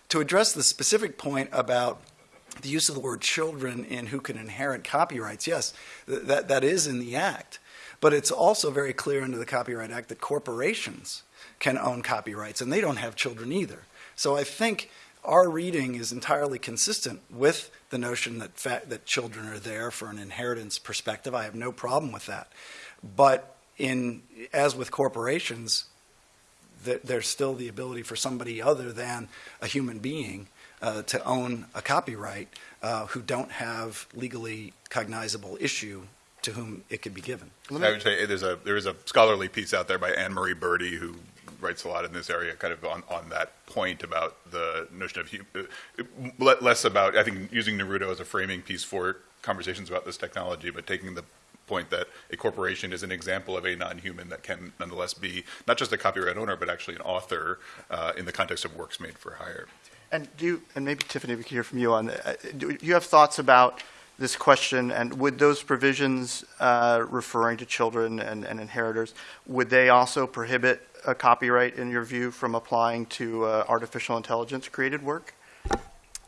to address the specific point about the use of the word children in who can inherit copyrights, yes, th- that, that is in the act. But it's also very clear under the Copyright Act that corporations can own copyrights, and they don't have children either. So I think our reading is entirely consistent with the notion that that children are there for an inheritance perspective. I have no problem with that. But in as with corporations, th- there's still the ability for somebody other than a human being uh, to own a copyright uh, who don't have legally cognizable issue to whom it could be given. I would say there's a there is a scholarly piece out there by Anne Marie Bridy who writes a lot in this area, kind of on, on that point about the notion of uh, less about I think using Naruto as a framing piece for conversations about this technology, but taking the point that a corporation is an example of a non-human that can nonetheless be not just a copyright owner, but actually an author uh, in the context of works made for hire. And do you, and maybe Tiffany, we could hear from you on, uh, do you have thoughts about this question? And would those provisions uh, referring to children and, and inheritors, would they also prohibit a copyright, in your view, from applying to uh, artificial intelligence created work?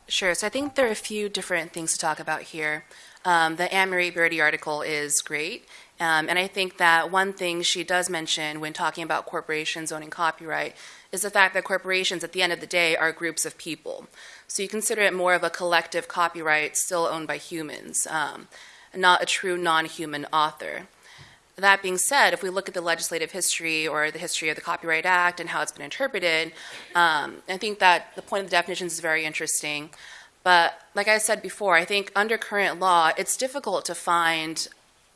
Sure. So I think there are a few different things to talk about here. Um, the Anne Marie Bridy article is great. Um, and I think that one thing she does mention when talking about corporations owning copyright is the fact that corporations, at the end of the day, are groups of people. So you consider it more of a collective copyright still owned by humans, um, not a true non human author. That being said, if we look at the legislative history or the history of the Copyright Act and how it's been interpreted, um, I think that the point of the definitions is very interesting. But like I said before, I think under current law, it's difficult to find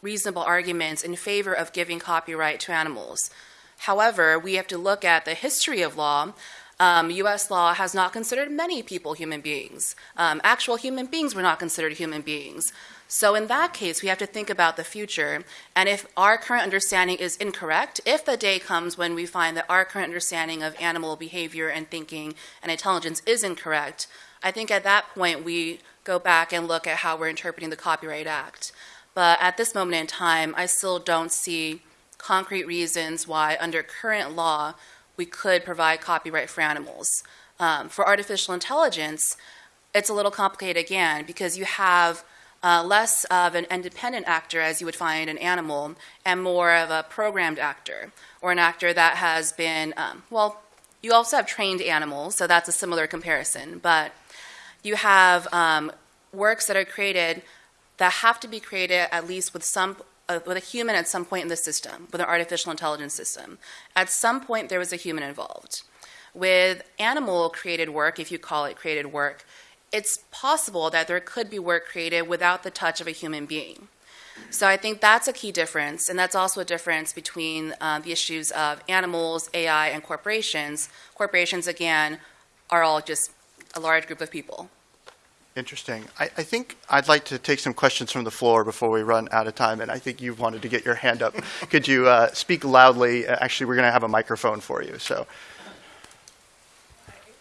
reasonable arguments in favor of giving copyright to animals. However, we have to look at the history of law. Um, U.S. law has not considered many people human beings. Um, actual human beings were not considered human beings. So, in that case, we have to think about the future. And if our current understanding is incorrect, if the day comes when we find that our current understanding of animal behavior and thinking and intelligence is incorrect, I think at that point we go back and look at how we're interpreting the Copyright Act. But at this moment in time, I still don't see concrete reasons why, under current law, we could provide copyright for animals. Um, for artificial intelligence, it's a little complicated again because you have uh, less of an independent actor as you would find an animal and more of a programmed actor or an actor that has been, um, well, you also have trained animals, so that's a similar comparison. But you have um, works that are created that have to be created at least with some uh, with a human at some point in the system, with an artificial intelligence system. At some point, there was a human involved. With animal created work, if you call it created work, it's possible that there could be work created without the touch of a human being. So I think that's a key difference, and that's also a difference between uh, the issues of animals, AI, and corporations. Corporations, again, are all just a large group of people. Interesting. I, I think I'd like to take some questions from the floor before we run out of time, and I think you've wanted to get your hand up. Could you uh, speak loudly? Uh, Actually, we're going to have a microphone for you, so.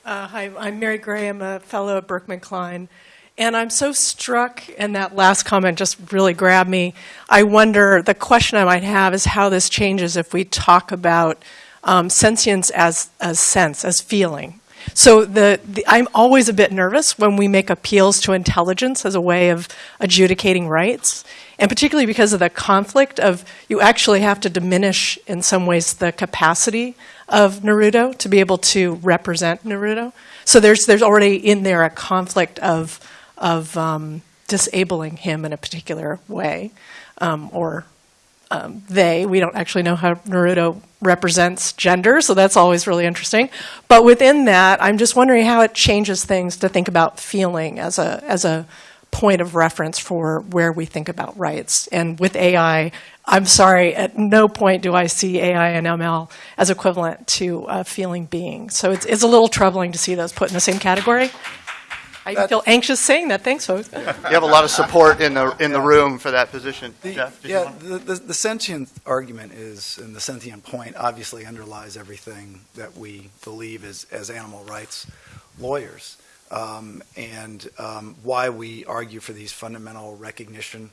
Uh, hi, I'm Mary Gray. I'm a fellow at Berkman Klein. And I'm so struck, and that last comment just really grabbed me. I wonder, the question I might have is how this changes if we talk about um, sentience as, as sense, as feeling. So the, the, I'm always a bit nervous when we make appeals to intelligence as a way of adjudicating rights, and particularly because of the conflict of you actually have to diminish in some ways the capacity of Naruto to be able to represent Naruto. So there's there's already in there a conflict of of um, disabling him in a particular way. um, or um, they. We don't actually know how Naruto represents gender, so that's always really interesting. But within that, I'm just wondering how it changes things to think about feeling as a as a point of reference for where we think about rights. And with AI, I'm sorry, at no point do I see AI and ML as equivalent to a feeling being. So it's, it's a little troubling to see those put in the same category. I feel anxious saying that. Thanks, folks. You have a lot of support in the, in the room for that position. The- Jeff, did you Yeah, want- the, the, the sentient argument is, and the sentient point obviously underlies everything that we believe as, as animal rights lawyers. Um, and um, why we argue for these fundamental recognition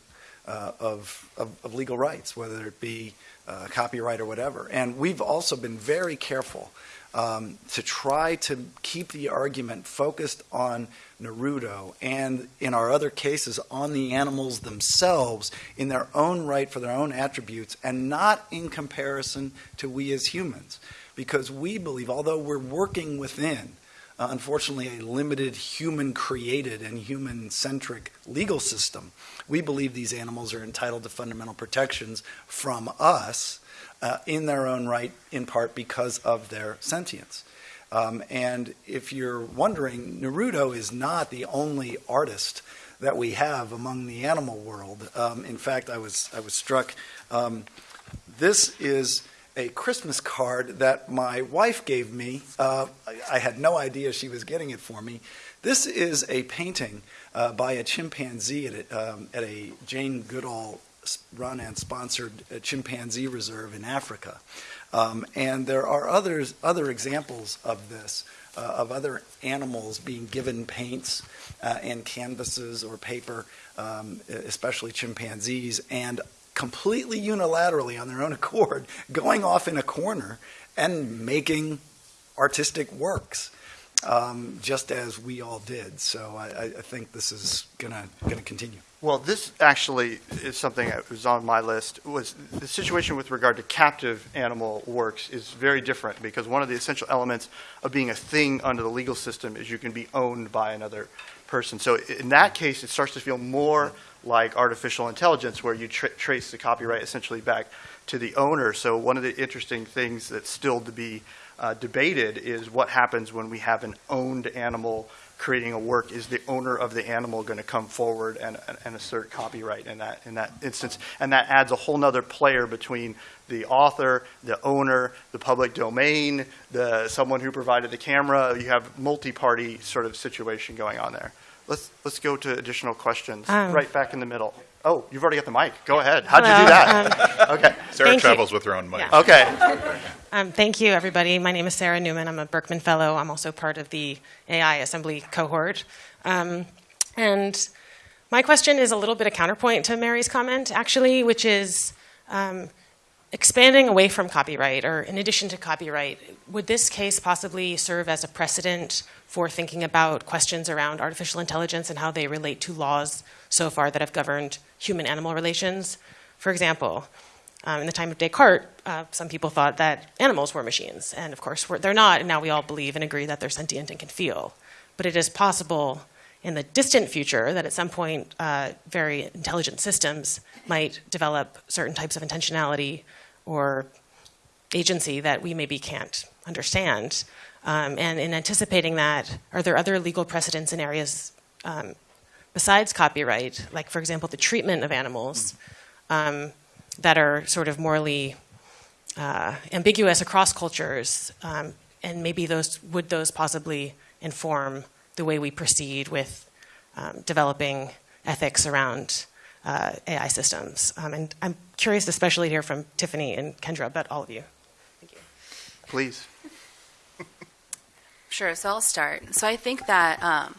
uh, of, of, of legal rights, whether it be uh, copyright or whatever. And we've also been very careful um, to try to keep the argument focused on Naruto and in our other cases on the animals themselves in their own right for their own attributes and not in comparison to we as humans. Because we believe, although we're working within, uh, unfortunately, a limited human created and human centric legal system, we believe these animals are entitled to fundamental protections from us uh, in their own right, in part because of their sentience. Um, and if you're wondering, Naruto is not the only artist that we have among the animal world. Um, in fact, I was I was struck. Um, this is a Christmas card that my wife gave me. Uh, I, I had no idea she was getting it for me. This is a painting uh, by a chimpanzee at a, um, at a Jane Goodall run and sponsored uh, chimpanzee reserve in Africa. Um, and there are others, other examples of this, uh, of other animals being given paints uh, and canvases or paper, um, especially chimpanzees, and completely unilaterally on their own accord going off in a corner and making artistic works. Um, just as we all did. So I, I think this is gonna gonna continue. Well, this actually is something that was on my list, was the situation with regard to captive animal works is very different because one of the essential elements of being a thing under the legal system is you can be owned by another person. So in that case, it starts to feel more like artificial intelligence where you tra- trace the copyright essentially back to the owner. So one of the interesting things that's still to be uh, debated is what happens when we have an owned animal creating a work. Is the owner of the animal going to come forward and, and assert copyright in that in that instance? And that adds a whole nother player between the author, the owner, the public domain, the someone who provided the camera. You have multi-party sort of situation going on there. Let's let's go to additional questions. Um, right back in the middle. Oh, you've already got the mic. Go ahead. How'd you do that? okay. Sarah Thank you. travels with her own mic. Yeah. Okay. Um, thank you, everybody. My name is Sarah Newman. I'm a Berkman Fellow. I'm also part of the AI Assembly cohort. Um, and my question is a little bit of counterpoint to Mary's comment, actually, which is um, expanding away from copyright, or in addition to copyright, would this case possibly serve as a precedent for thinking about questions around artificial intelligence and how they relate to laws so far that have governed human animal relations? For example, um, in the time of Descartes, uh, some people thought that animals were machines, and of course they're not, and now we all believe and agree that they're sentient and can feel. But it is possible in the distant future that at some point uh, very intelligent systems might develop certain types of intentionality or agency that we maybe can't understand. Um, and in anticipating that, are there other legal precedents in areas um, besides copyright, like, for example, the treatment of animals, um, that are sort of morally uh, ambiguous across cultures? Um, and maybe those would those possibly inform the way we proceed with um, developing ethics around uh, AI systems? Um, and I'm curious, especially to hear from Tiffany and Kendra, but all of you. Thank you. Please. Sure, so I'll start. So I think that um,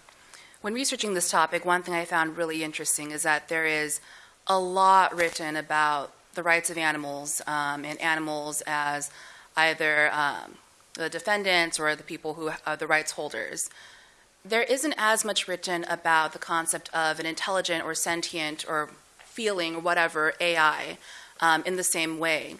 when researching this topic, one thing I found really interesting is that there is a lot written about the rights of animals um, and animals as either um, the defendants or the people who are the rights holders. There isn't as much written about the concept of an intelligent or sentient or feeling or whatever AI um, in the same way.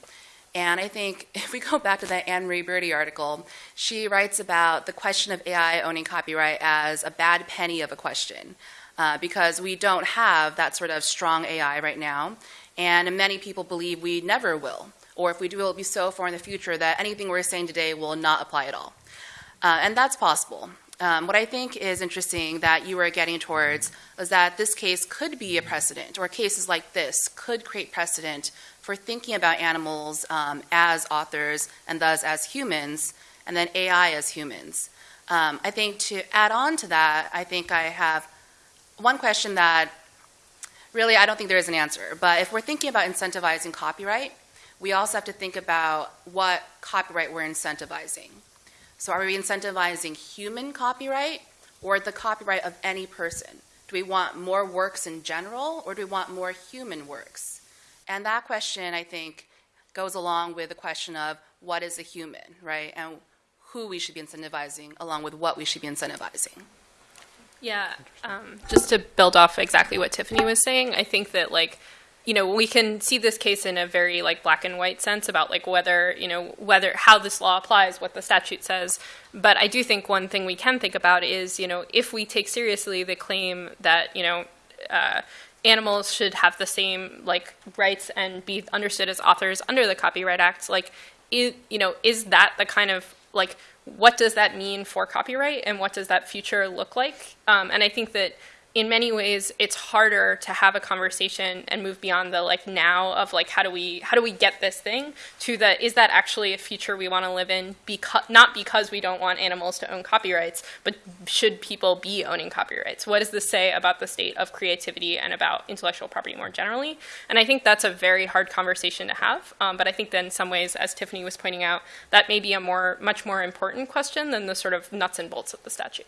And I think if we go back to that Anne Marie Bridy article, she writes about the question of AI owning copyright as a bad penny of a question. Uh, because we don't have that sort of strong AI right now. And many people believe we never will, or if we do, it will be so far in the future that anything we're saying today will not apply at all. Uh, and that's possible. Um, what I think is interesting that you were getting towards is that this case could be a precedent, or cases like this could create precedent for thinking about animals um, as authors and thus as humans, and then AI as humans. Um, I think to add on to that, I think I have one question that really I don't think there is an answer. But if we're thinking about incentivizing copyright, we also have to think about what copyright we're incentivizing. So are we incentivizing human copyright or the copyright of any person? Do we want more works in general or do we want more human works? And that question, I think, goes along with the question of what is a human, right? And who we should be incentivizing along with what we should be incentivizing. Yeah, um, just to build off exactly what Tiffany was saying, I think that like, you know, we can see this case in a very like black and white sense about like whether you know whether how this law applies, what the statute says. But I do think one thing we can think about is you know if we take seriously the claim that you know. Uh, animals should have the same like rights and be understood as authors under the Copyright Act. Like, is, you know, is that the kind of like what does that mean for copyright and what does that future look like? Um, and I think that in many ways it's harder to have a conversation and move beyond the like now of like how do we how do we get this thing to the is that actually a future we want to live in because not because we don't want animals to own copyrights but should people be owning copyrights? What does this say about the state of creativity and about intellectual property more generally? And i think that's a very hard conversation to have um, but i think that in some ways as tiffany was pointing out that may be a more much more important question than the sort of nuts and bolts of the statute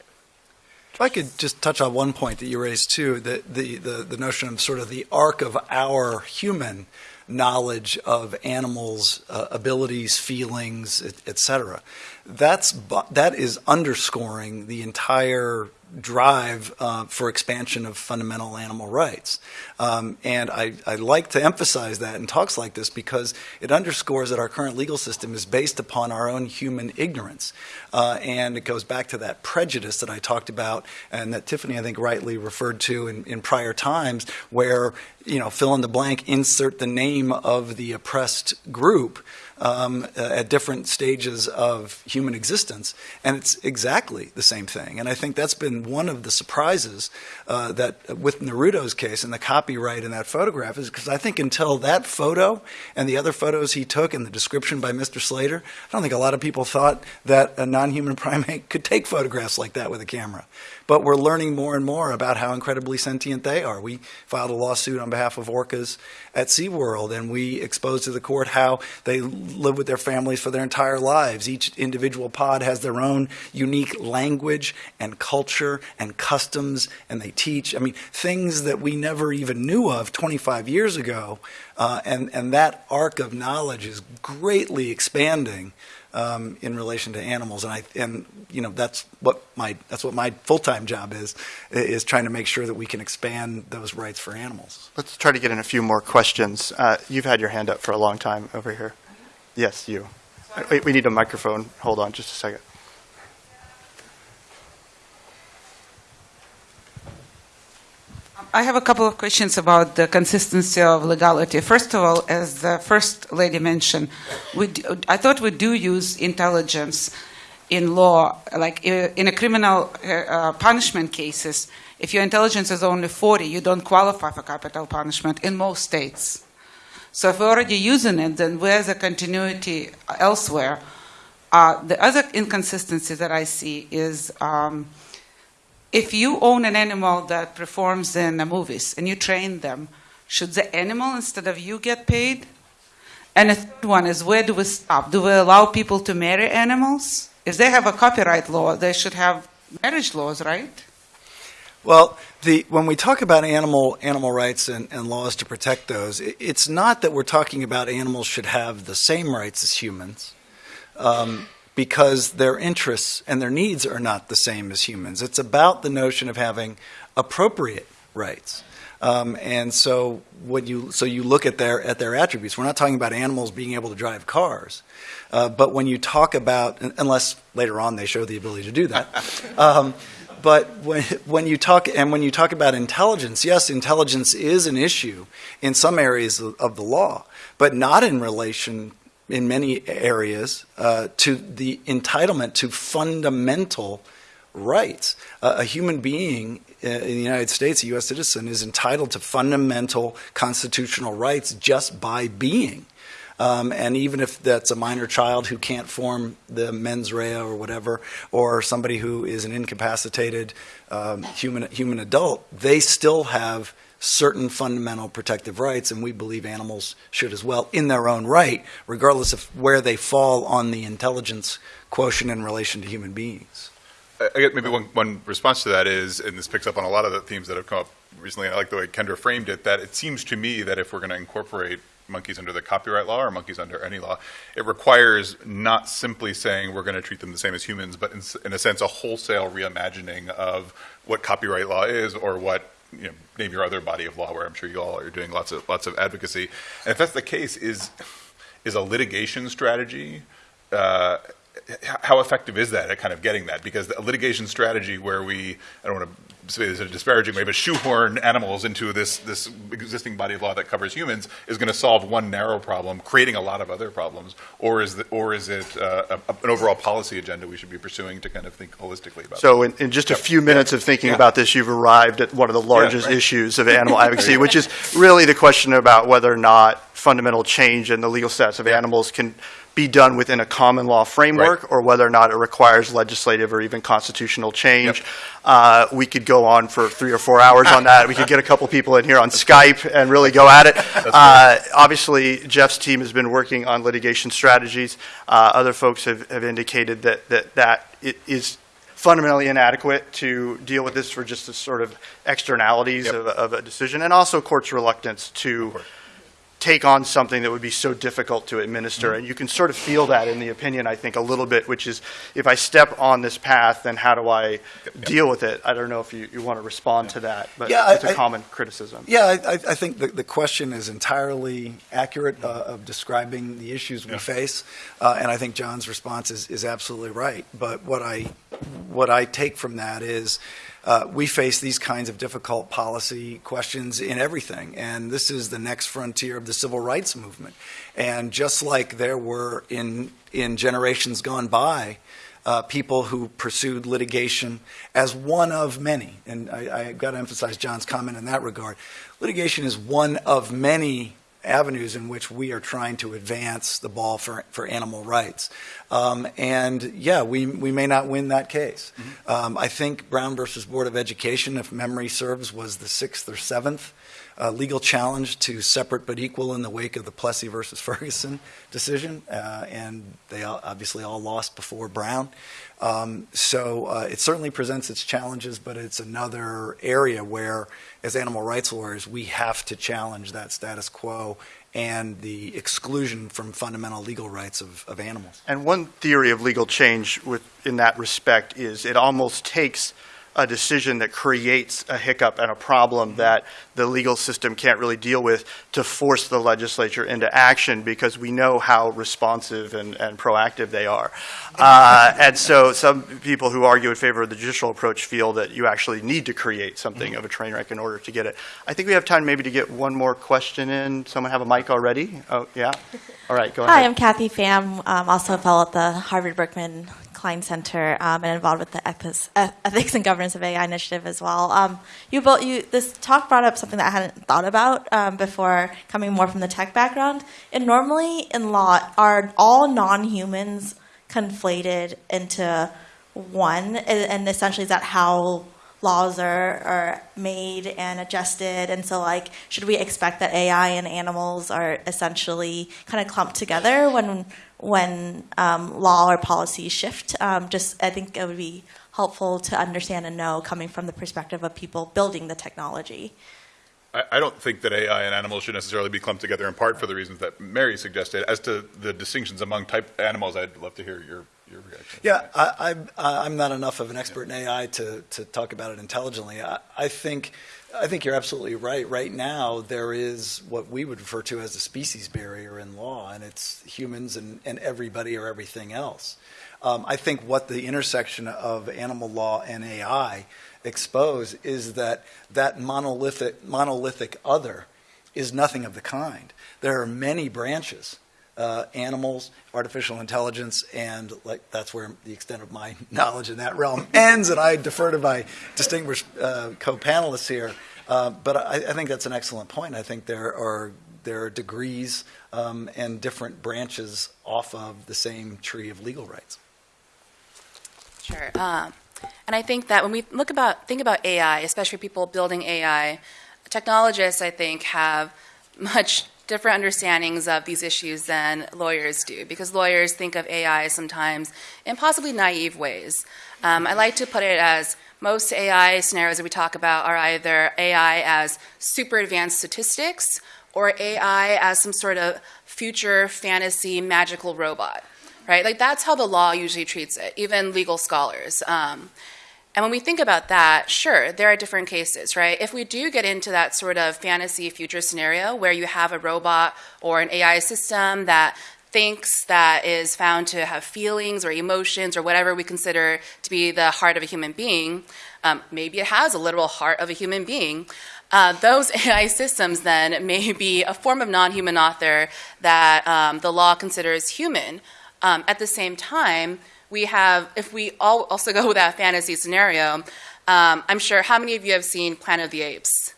If I could just touch on one point that you raised too, the, the, the, the notion of sort of the arc of our human knowledge of animals' uh, abilities, feelings, et, et cetera. That's, that is underscoring the entire drive uh, for expansion of fundamental animal rights. Um, and I, I like to emphasize that in talks like this because it underscores that our current legal system is based upon our own human ignorance. Uh, and it goes back to that prejudice that I talked about and that Tiffany, I think, rightly referred to in, in prior times, where, you know, fill in the blank, insert the name of the oppressed group um, uh, at different stages of human existence. And it's exactly the same thing. And I think that's been one of the surprises uh, that with Naruto's case and the copyright in that photograph is because I think until that photo and the other photos he took and the description by Mr. Slater, I don't think a lot of people thought that a non human primate could take photographs like that with a camera. But we're learning more and more about how incredibly sentient they are. We filed a lawsuit on behalf of orcas at SeaWorld, and we exposed to the court how they live with their families for their entire lives. Each individual pod has their own unique language and culture and customs, and they teach. I mean, things that we never even knew of 25 years ago. Uh, and, and that arc of knowledge is greatly expanding um, in relation to animals, and I and you know that's what my that's what my full time job is is trying to make sure that we can expand those rights for animals. Let's try to get in a few more questions. Uh, you've had your hand up for a long time over here. Yes, you. Wait, we need a microphone. Hold on just a second. I have a couple of questions about the consistency of legality. First of all, as the first lady mentioned, do, I thought we do use intelligence in law, like in a criminal uh, uh, punishment cases. If your intelligence is only 40, you don't qualify for capital punishment in most states. So if we're already using it, then where's the continuity elsewhere? Uh, the other inconsistency that I see is. Um, if you own an animal that performs in the movies and you train them, should the animal instead of you get paid? And the third one is where do we stop? Do we allow people to marry animals? If they have a copyright law, they should have marriage laws, right? Well, the, when we talk about animal animal rights and, and laws to protect those, it, it's not that we're talking about animals should have the same rights as humans. Um, because their interests and their needs are not the same as humans. It's about the notion of having appropriate rights. Um, and so when you so you look at their at their attributes, we're not talking about animals being able to drive cars, uh, but when you talk about unless later on they show the ability to do that. Um, but when, when you talk and when you talk about intelligence, yes, intelligence is an issue in some areas of, of the law, but not in relation in many areas uh, to the entitlement to fundamental rights. Uh, a human being uh, in the United States, a U.S. citizen, is entitled to fundamental constitutional rights just by being. Um, and even if that's a minor child who can't form the mens rea or whatever, or somebody who is an incapacitated um, human human adult, they still have certain fundamental protective rights, and we believe animals should as well, in their own right, regardless of where they fall on the intelligence quotient in relation to human beings. I guess maybe one, one response to that is, and this picks up on a lot of the themes that have come up recently, and I like the way Kendra framed it, that it seems to me that if we're going to incorporate monkeys under the copyright law or monkeys under any law, it requires not simply saying we're going to treat them the same as humans, but in, in a sense, a wholesale reimagining of what copyright law is or what you know, name your other body of law, where I'm sure you all are doing lots of lots of advocacy. And if that's the case, is is a litigation strategy uh, how effective is that at kind of getting that? Because a litigation strategy where we, I don't want to this in a disparaging way, but shoehorn animals into this, this existing body of law that covers humans is going to solve one narrow problem, creating a lot of other problems. Or is, the, or is it uh, a, an overall policy agenda we should be pursuing to kind of think holistically about So in, in just a few minutes of thinking Yeah. about this, you've arrived at one of the largest right. issues of animal advocacy, which is really the question about whether or not fundamental change in the legal status of animals can be done within a common law framework, or whether or not it requires legislative or even constitutional change. Uh, we could go on for three or four hours on that. We could get a couple people in here on Skype and really go at it. Uh, obviously, Jeff's team has been working on litigation strategies. Uh, other folks have, have indicated that that that it is fundamentally inadequate to deal with this for just the sort of externalities Yep. of, a- of a decision, and also courts' reluctance to. Take on something that would be so difficult to administer. And you can sort of feel that in the opinion, I think, a little bit, which is, if I step on this path, then how do I deal with it? I don't know if you, you want to respond to that, but Yeah, I- it's a I- common criticism. Yeah, I, I I think the, the question is entirely accurate uh, of describing the issues we face, uh, and I think John's response is, is absolutely right. But what I what I take from that is uh, we face these kinds of difficult policy questions in everything, and this is the next frontier of the civil rights movement. And just like there were in in generations gone by, uh, people who pursued litigation as one of many. And I, I got to emphasize John's comment in that regard. Litigation is one of many avenues in which we are trying to advance the ball for, for animal rights. Um, and yeah, we, we may not win that case. Um, I think Brown versus Board of Education, if memory serves, was the sixth or seventh uh, legal challenge to separate but equal in the wake of the Plessy versus Ferguson decision, uh, and they all, obviously all lost before Brown. Um, so uh, it certainly presents its challenges, but it's another area where, as animal rights lawyers, we have to challenge that status quo and the exclusion from fundamental legal rights of, of animals. And one theory of legal change with, in that respect is it almost takes a decision that creates a hiccup and a problem that the legal system can't really deal with to force the legislature into action because we know how responsive and, and proactive they are. Uh, and so some people who argue in favor of the judicial approach feel that you actually need to create something of a train wreck in order to get it. I think we have time maybe to get one more question in. Someone have a mic already? Oh, yeah? All right, go ahead. Hi, I'm Kathy Pham, um, also a fellow at the Harvard Berkman Klein Center um, and involved with the ethics, eth- ethics and governance of AI initiative as well. Um, you both, you this talk brought up something that I hadn't thought about um, before coming more from the tech background. And normally in law, are all non-humans conflated into one? And, and essentially, is that how laws are, are made and adjusted and so like should we expect that ai and animals are essentially kind of clumped together when when um, law or policies shift um, just i think it would be helpful to understand and know coming from the perspective of people building the technology I, I don't think that AI and animals should necessarily be clumped together in part for the reasons that Mary suggested. As to the distinctions among type animals, I'd love to hear your your reaction. Yeah, I, I'm, I'm not enough of an expert in AI to, to talk about it intelligently. I, I think, I think you're absolutely right. Right now, there is what we would refer to as a species barrier in law, and it's humans and, and everybody or everything else. Um, I think what the intersection of animal law and AI expose is that that monolithic, monolithic other is nothing of the kind. There are many branches uh, animals, artificial intelligence, and like that's where the extent of my knowledge in that realm ends. And I defer to my distinguished uh, co-panelists here. Uh, but I, I think that's an excellent point. I think there are there are degrees um, and different branches off of the same tree of legal rights. Sure. Um, and I think that when we look about think about AI, especially people building AI, technologists I think have much different understandings of these issues than lawyers do, because lawyers think of AI sometimes in possibly naive ways. Um, I like to put it as most AI scenarios that we talk about are either AI as super advanced statistics or AI as some sort of future fantasy magical robot, right? Like that's how the law usually treats it, even legal scholars. Um, and when we think about that, sure, there are different cases, right? If we do get into that sort of fantasy future scenario where you have a robot or an AI system that thinks that is found to have feelings or emotions or whatever we consider to be the heart of a human being, um, maybe it has a literal heart of a human being. Uh, those AI systems then may be a form of non human author that um, the law considers human. Um, at the same time, we have, if we all also go with that fantasy scenario, um, I'm sure how many of you have seen Planet of the Apes?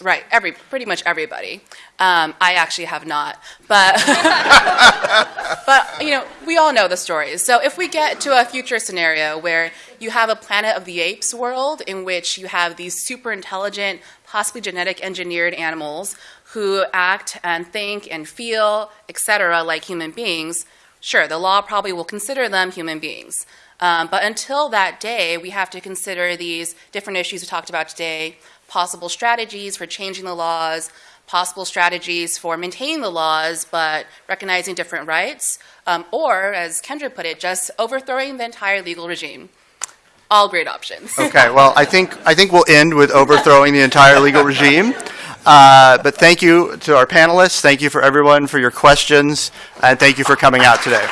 Right, every pretty much everybody. Um, I actually have not, but but you know we all know the stories. So if we get to a future scenario where you have a Planet of the Apes world in which you have these super intelligent, possibly genetic engineered animals who act and think and feel, etc., like human beings, sure, the law probably will consider them human beings. Um, but until that day, we have to consider these different issues we talked about today possible strategies for changing the laws, possible strategies for maintaining the laws but recognizing different rights, um, or, as Kendra put it, just overthrowing the entire legal regime. All great options. Okay, well, I think, I think we'll end with overthrowing the entire legal regime. Uh, But thank you to our panelists, thank you for everyone for your questions, and thank you for coming out today.